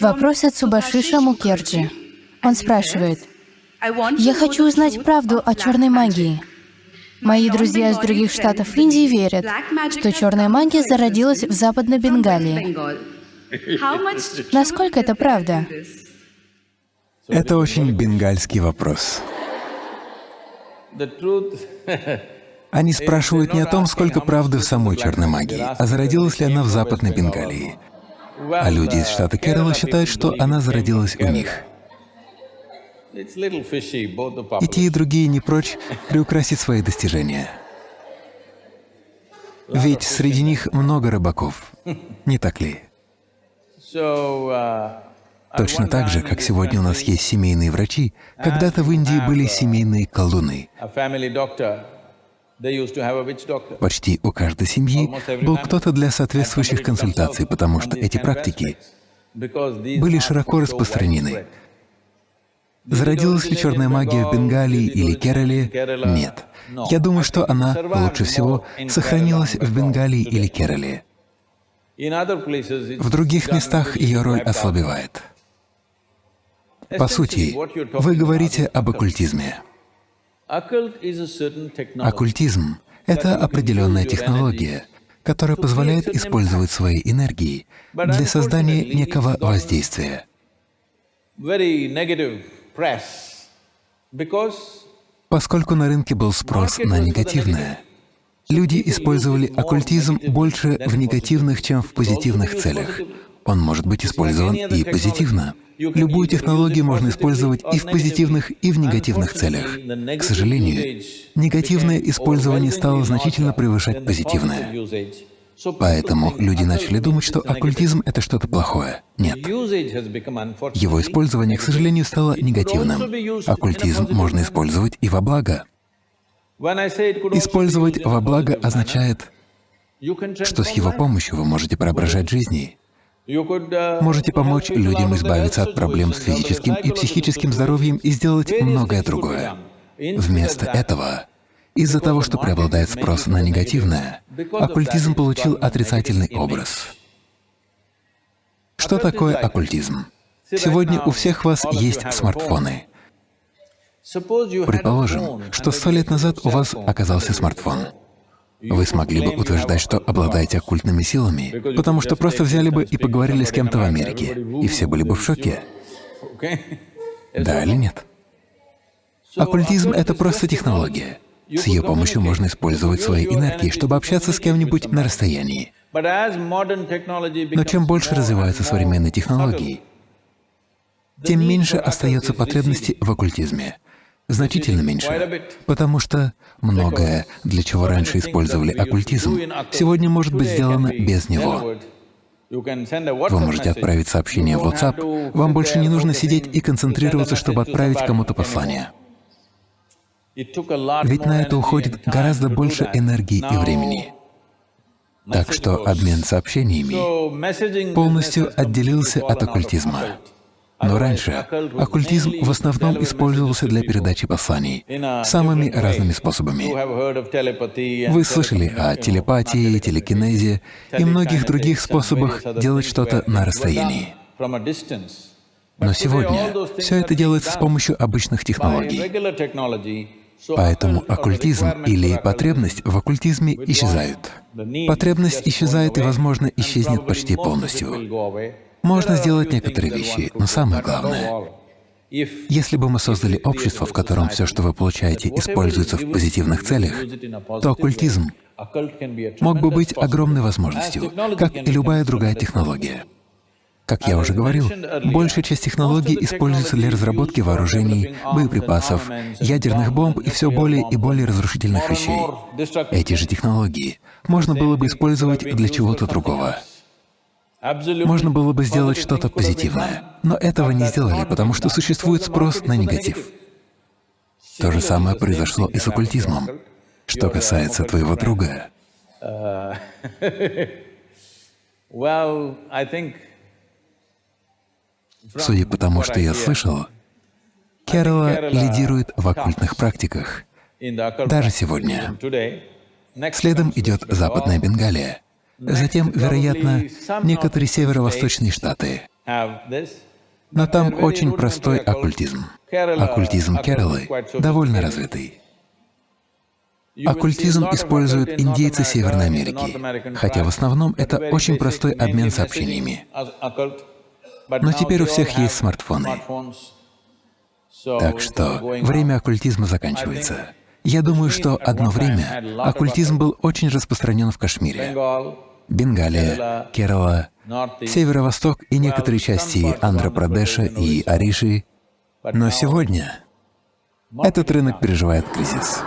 Вопрос от Субашиша Мукерджи. Он спрашивает, «Я хочу узнать правду о черной магии. Мои друзья из других штатов Индии верят, что черная магия зародилась в Западной Бенгалии. Насколько это правда?» Это очень бенгальский вопрос. Они спрашивают не о том, сколько правды в самой черной магии, а зародилась ли она в Западной Бенгалии. А люди из штата Керала считают, что она зародилась у них. И те, и другие не прочь приукрасить свои достижения. Ведь среди них много рыбаков, не так ли? Точно так же, как сегодня у нас есть семейные врачи, когда-то в Индии были семейные колдуны. Почти у каждой семьи был кто-то для соответствующих консультаций, потому что эти практики были широко распространены. Зародилась ли черная магия в Бенгалии или Керале? Нет. Я думаю, что она лучше всего сохранилась в Бенгалии или Керале. В других местах ее роль ослабевает. По сути, вы говорите об оккультизме. Оккультизм — это определенная технология, которая позволяет использовать свои энергии для создания некого воздействия. Поскольку на рынке был спрос на негативное, люди использовали оккультизм больше в негативных, чем в позитивных целях. Он может быть использован и позитивно. Любую технологию можно использовать и в позитивных, и в негативных целях. К сожалению, негативное использование стало значительно превышать позитивное. Поэтому люди начали думать, что оккультизм — это что-то плохое. Нет. Его использование, к сожалению, стало негативным. Оккультизм можно использовать и во благо. Использовать во благо означает, что с его помощью вы можете преображать жизни. Можете помочь людям избавиться от проблем с физическим и психическим здоровьем и сделать многое другое. Вместо этого, из-за того, что преобладает спрос на негативное, оккультизм получил отрицательный образ. Что такое оккультизм? Сегодня у всех вас есть смартфоны. Предположим, что сто лет назад у вас оказался смартфон. Вы смогли бы утверждать, что обладаете оккультными силами, потому что просто взяли бы и поговорили с кем-то в Америке, и все были бы в шоке. Да или нет? Оккультизм — это просто технология. С ее помощью можно использовать свои энергии, чтобы общаться с кем-нибудь на расстоянии. Но чем больше развиваются современные технологии, тем меньше остается потребности в оккультизме значительно меньше, потому что многое, для чего раньше использовали оккультизм, сегодня может быть сделано без него. Вы можете отправить сообщение в WhatsApp, вам больше не нужно сидеть и концентрироваться, чтобы отправить кому-то послание. Ведь на это уходит гораздо больше энергии и времени. Так что обмен сообщениями полностью отделился от оккультизма. Но раньше оккультизм в основном использовался для передачи посланий самыми разными способами. Вы слышали о телепатии, телекинезе и многих других способах делать что-то на расстоянии. Но сегодня все это делается с помощью обычных технологий. Поэтому оккультизм или потребность в оккультизме исчезают. Потребность исчезает и, возможно, исчезнет почти полностью. Можно сделать некоторые вещи, но самое главное, если бы мы создали общество, в котором все, что вы получаете, используется в позитивных целях, то оккультизм мог бы быть огромной возможностью, как и любая другая технология. Как я уже говорил, большая часть технологий используется для разработки вооружений, боеприпасов, ядерных бомб и все более и более разрушительных вещей. Эти же технологии можно было бы использовать для чего-то другого. Можно было бы сделать что-то позитивное, но этого не сделали, потому что существует спрос на негатив. То же самое произошло и с оккультизмом. Что касается твоего друга, судя по тому, что я слышал, Керала лидирует в оккультных практиках, даже сегодня. Следом идет Западная Бенгалия. Затем, вероятно, некоторые северо-восточные штаты. Но там очень простой оккультизм. Оккультизм Кералы довольно развитый. Оккультизм используют индейцы Северной Америки, хотя в основном это очень простой обмен сообщениями. Но теперь у всех есть смартфоны. Так что время оккультизма заканчивается. Я думаю, что одно время оккультизм был очень распространен в Кашмире, Бенгалия, Керала, Северо-Восток и некоторые части Андхра-Прадеша и Ариши. Но сегодня этот рынок переживает кризис.